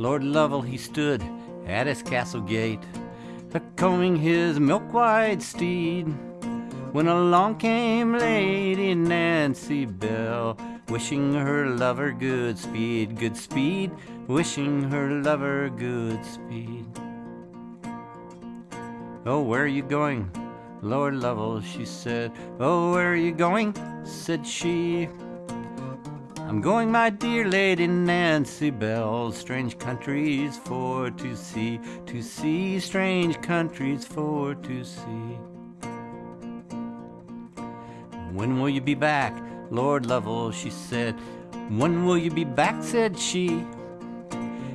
Lord Lovell he stood at his castle gate, a combing his milk white steed, when along came Lady Nancy Bell, wishing her lover good speed, good speed, wishing her lover good speed. Oh, where are you going? Lord Lovell, she said. Oh, where are you going? said she. I'm going, my dear Lady Nancy Bell, strange countries for to see, to see, strange countries for to see. When will you be back, Lord Lovell? she said. When will you be back? said she.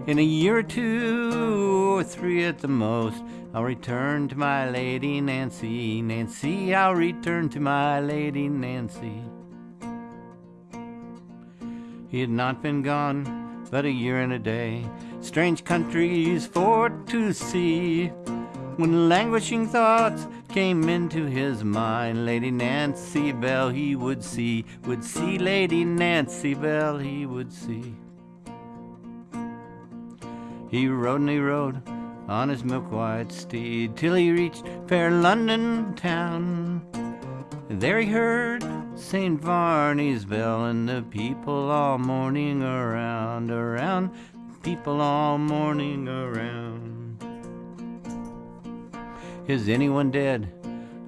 In a year or two, or three at the most, I'll return to my Lady Nancy, Nancy, I'll return to my Lady Nancy. He had not been gone but a year and a day, strange countries for to see. When languishing thoughts came into his mind, Lady Nancy Bell he would see, would see Lady Nancy Bell he would see. He rode and he rode on his milk white steed till he reached fair London town. There he heard St. Varney's bell and the people all mourning around, around, people all mourning around. Is anyone dead?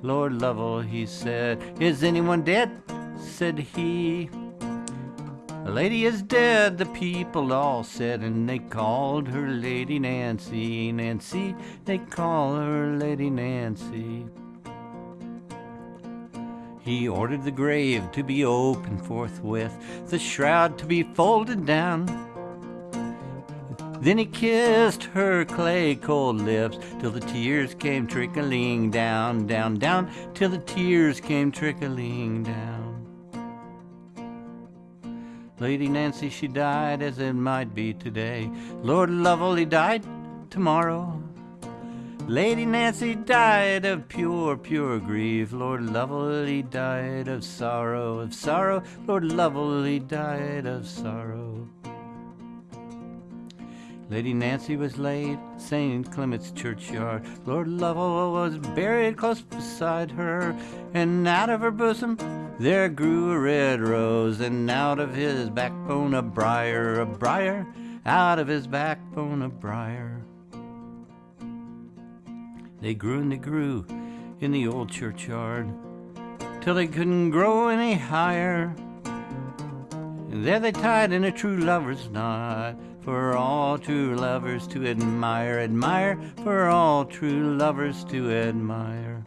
Lord Lovell, he said. Is anyone dead? said he. The lady is dead, the people all said, and they called her Lady Nancy, Nancy, they call her Lady Nancy. He ordered the grave to be opened forthwith, the shroud to be folded down. Then he kissed her clay cold lips till the tears came trickling down, down, down, till the tears came trickling down. Lady Nancy, she died as it might be today. Lord Lovell, he died tomorrow. Lady Nancy died of pure, pure grief. Lord Lovell, he died of sorrow, of sorrow. Lord Lovell, he died of sorrow. Lady Nancy was laid St. Clement's churchyard. Lord Lovell was buried close beside her, and out of her bosom there grew a red rose, and out of his backbone a briar, a briar, out of his backbone a briar. They grew and they grew in the old churchyard till they couldn't grow any higher. And there they tied in a true lover's knot for all true lovers to admire, admire, for all true lovers to admire.